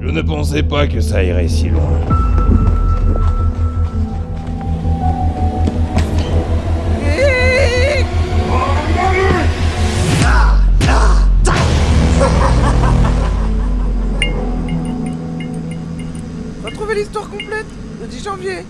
Je ne pensais pas que ça irait si loin. Retrouvez l'histoire complète le 10 janvier